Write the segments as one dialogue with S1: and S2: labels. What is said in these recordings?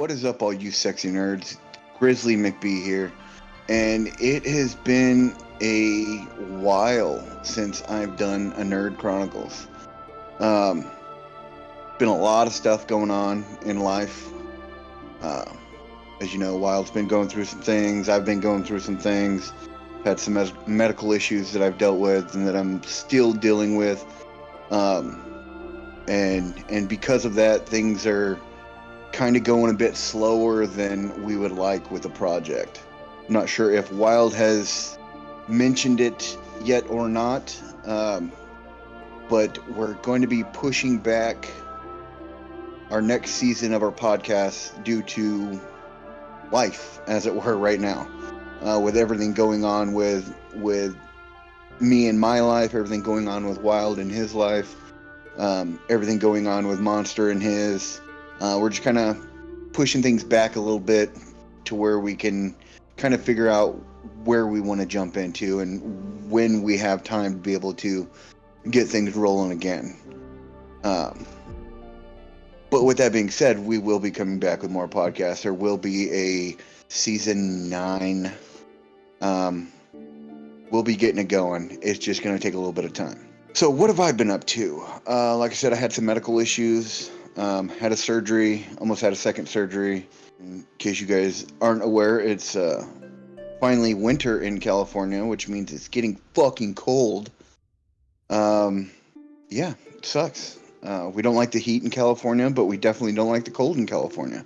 S1: What is up, all you sexy nerds? Grizzly McBee here, and it has been a while since I've done a Nerd Chronicles. Um, been a lot of stuff going on in life. Uh, as you know, Wild's been going through some things. I've been going through some things. Had some mes- medical issues that I've dealt with and that I'm still dealing with. Um, and and because of that, things are kind of going a bit slower than we would like with the project. I'm not sure if Wild has mentioned it yet or not, um, but we're going to be pushing back our next season of our podcast due to life, as it were, right now, uh, with everything going on with with me and my life, everything going on with Wild in his life, um, everything going on with Monster and his. Uh, we're just kind of pushing things back a little bit to where we can kind of figure out where we want to jump into and when we have time to be able to get things rolling again. Um, but with that being said, we will be coming back with more podcasts. There will be a season nine. Um, we'll be getting it going. It's just going to take a little bit of time. So, what have I been up to? Uh, like I said, I had some medical issues. Um, had a surgery, almost had a second surgery. In case you guys aren't aware, it's uh, finally winter in California, which means it's getting fucking cold. Um, yeah, it sucks. Uh, we don't like the heat in California, but we definitely don't like the cold in California.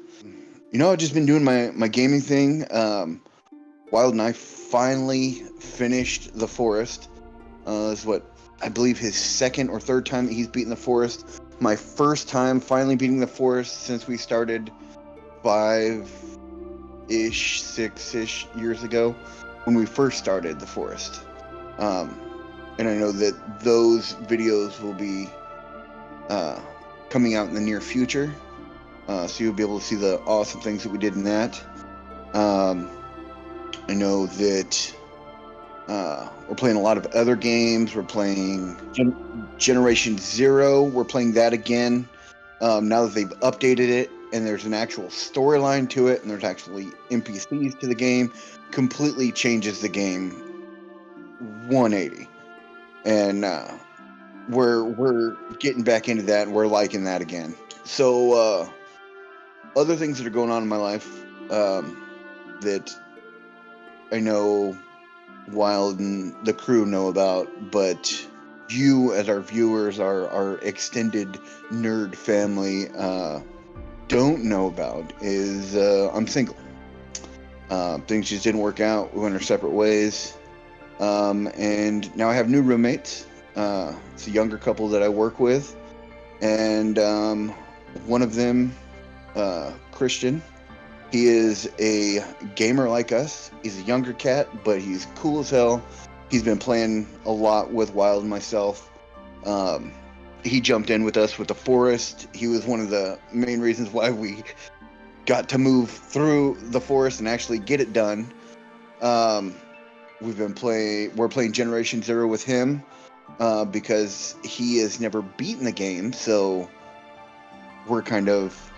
S1: You know, I've just been doing my, my gaming thing. Um, Wild I finally finished The Forest. Uh, is what I believe his second or third time that he's beaten The Forest my first time finally beating the forest since we started five ish, six ish years ago when we first started the forest. Um, and I know that those videos will be uh, coming out in the near future. Uh, so you'll be able to see the awesome things that we did in that. Um, I know that uh, we're playing a lot of other games. We're playing Generation Zero. We're playing that again. Um, now that they've updated it and there's an actual storyline to it and there's actually NPCs to the game, completely changes the game 180. And uh, we're we're getting back into that and we're liking that again. So uh, other things that are going on in my life um, that I know Wild and the crew know about, but you as our viewers, our our extended nerd family, uh, don't know about is uh, I'm single. Uh, things just didn't work out. We went our separate ways, um, and now I have new roommates. Uh, it's a younger couple that I work with, and um, one of them, uh, Christian, he is a gamer like us. He's a younger cat, but he's cool as hell. He's been playing a lot with Wild and myself. Um, he jumped in with us with the forest. He was one of the main reasons why we got to move through the forest and actually get it done. Um, we've been playing. We're playing Generation Zero with him uh, because he has never beaten the game, so we're kind of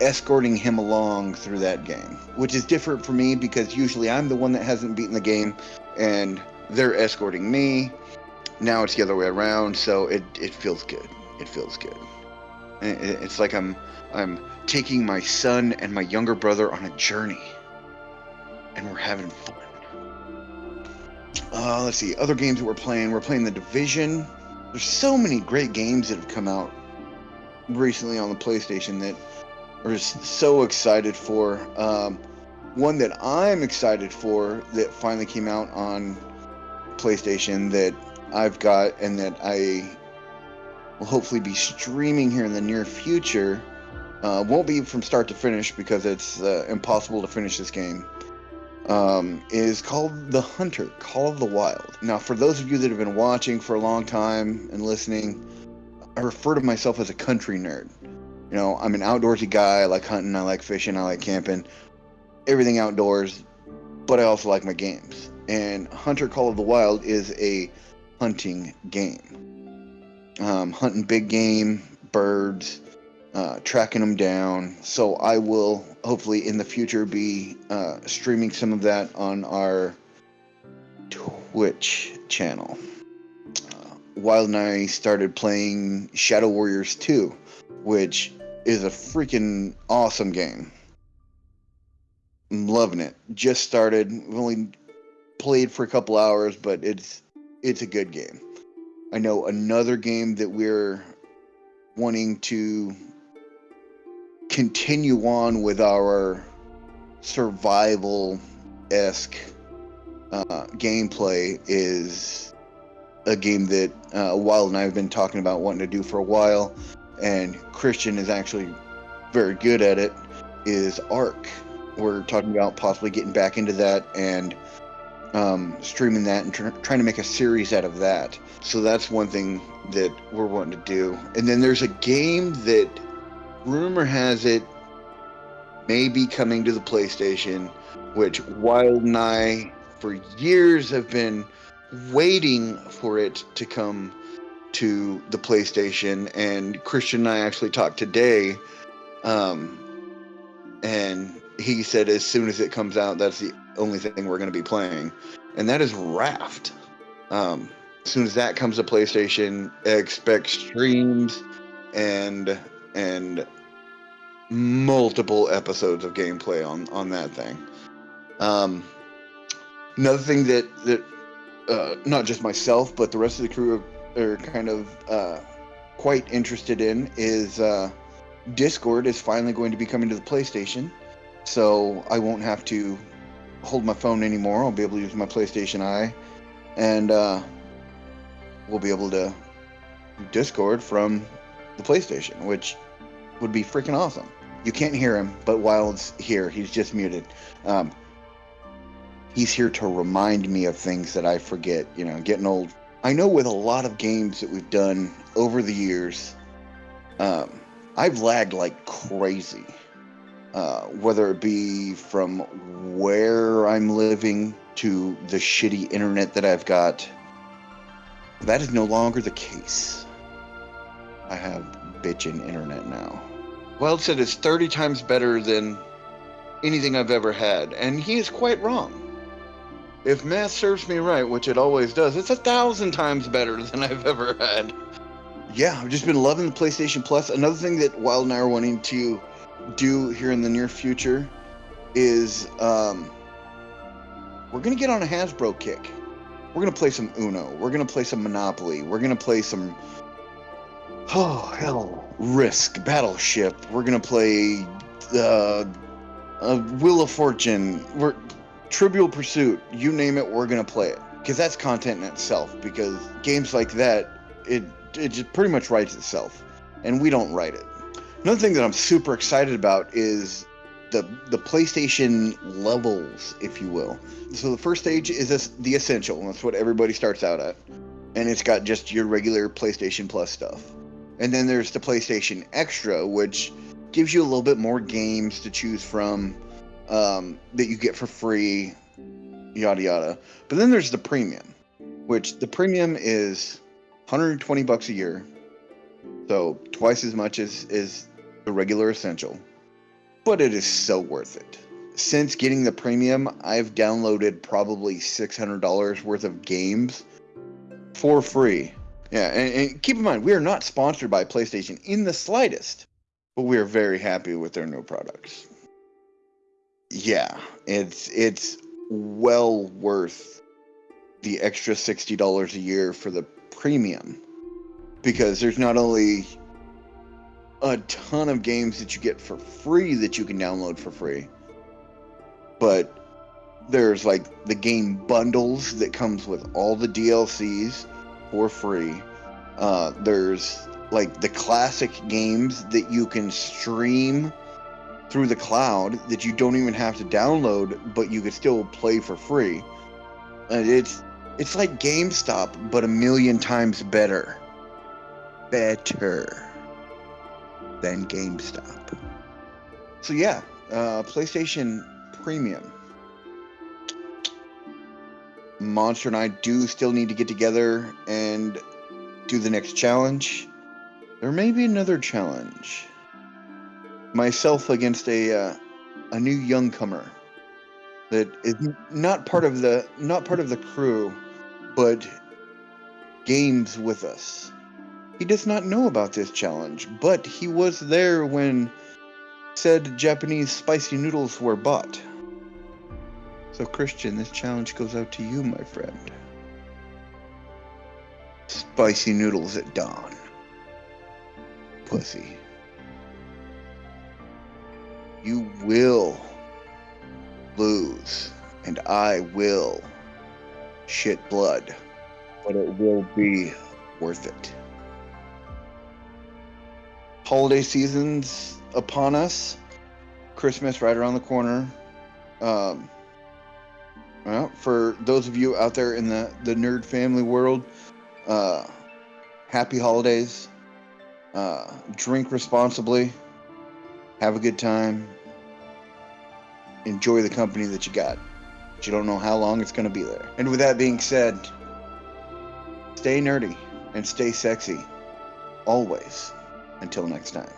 S1: escorting him along through that game, which is different for me because usually I'm the one that hasn't beaten the game and they're escorting me. Now it's the other way around, so it, it feels good. It feels good. It's like I'm I'm taking my son and my younger brother on a journey, and we're having fun. Uh, let's see, other games that we're playing. We're playing the Division. There's so many great games that have come out recently on the PlayStation that are so excited for. Um, one that I'm excited for that finally came out on PlayStation that I've got and that I will hopefully be streaming here in the near future. Uh, won't be from start to finish because it's uh, impossible to finish this game. Um, is called The Hunter, Call of the Wild. Now, for those of you that have been watching for a long time and listening, I refer to myself as a country nerd. You know, I'm an outdoorsy guy. I like hunting. I like fishing. I like camping. Everything outdoors. But I also like my games. And Hunter Call of the Wild is a hunting game. Um, hunting big game, birds, uh, tracking them down. So I will hopefully in the future be uh, streaming some of that on our Twitch channel. Uh, Wild and I started playing Shadow Warriors 2, which is a freaking awesome game. I'm loving it. Just started. We've only played for a couple hours, but it's it's a good game. I know another game that we're wanting to continue on with our survival esque uh, gameplay is a game that uh, Wild and I have been talking about wanting to do for a while, and Christian is actually very good at it. Is Ark? We're talking about possibly getting back into that and um, streaming that and tr- trying to make a series out of that. So that's one thing that we're wanting to do. And then there's a game that rumor has it may be coming to the PlayStation, which Wild and I for years have been waiting for it to come to the PlayStation. And Christian and I actually talked today. Um, and he said as soon as it comes out, that's the only thing we're going to be playing, and that is Raft. Um, as soon as that comes to PlayStation, expect streams and and multiple episodes of gameplay on on that thing. Um, another thing that that uh, not just myself but the rest of the crew are, are kind of uh, quite interested in is uh, Discord is finally going to be coming to the PlayStation so I won't have to hold my phone anymore. I'll be able to use my PlayStation Eye, and uh, we'll be able to Discord from the PlayStation, which would be freaking awesome. You can't hear him, but Wild's here. He's just muted. Um, he's here to remind me of things that I forget. You know, getting old. I know with a lot of games that we've done over the years, um, I've lagged like crazy. Uh, whether it be from where I'm living to the shitty internet that I've got. That is no longer the case. I have bitchin' internet now. Wild said it's 30 times better than anything I've ever had, and he is quite wrong. If math serves me right, which it always does, it's a thousand times better than I've ever had. Yeah, I've just been loving the PlayStation Plus. Another thing that Wild and I are wanting to do here in the near future is um, we're gonna get on a Hasbro kick. We're gonna play some Uno. We're gonna play some Monopoly. We're gonna play some oh hell Risk Battleship. We're gonna play uh, uh, Wheel of Fortune. We're Trivial Pursuit. You name it, we're gonna play it because that's content in itself. Because games like that, it it just pretty much writes itself, and we don't write it. Another thing that I'm super excited about is the the PlayStation levels, if you will. So the first stage is this, the essential, and that's what everybody starts out at, and it's got just your regular PlayStation Plus stuff. And then there's the PlayStation Extra, which gives you a little bit more games to choose from um, that you get for free, yada yada. But then there's the premium, which the premium is 120 bucks a year, so twice as much as is the regular essential, but it is so worth it. Since getting the premium, I've downloaded probably $600 worth of games for free. Yeah, and, and, keep in mind, we are not sponsored by PlayStation in the slightest, but we are very happy with their new products. Yeah, it's it's well worth the extra $60 a year for the premium because there's not only a ton of games that you get for free that you can download for free. But there's like the game bundles that comes with all the DLCs for free. Uh, there's like the classic games that you can stream through the cloud that you don't even have to download, but you could still play for free. And it's it's like GameStop, but a million times better. Better than GameStop. So yeah, uh, PlayStation Premium. Monster and I do still need to get together and do the next challenge. There may be another challenge. Myself against a uh, a new youngcomer that is not part of the not part of the crew, but games with us. He does not know about this challenge, but he was there when said Japanese spicy noodles were bought. So, Christian, this challenge goes out to you, my friend. Spicy noodles at dawn. Pussy. You will lose, and I will shit blood, but it will be worth it. Holiday season's upon us. Christmas right around the corner. Um, well, for those of you out there in the, the nerd family world, uh, happy holidays. Uh, drink responsibly. Have a good time. Enjoy the company that you got. But you don't know how long it's going to be there. And with that being said, stay nerdy and stay sexy. Always. Until next time.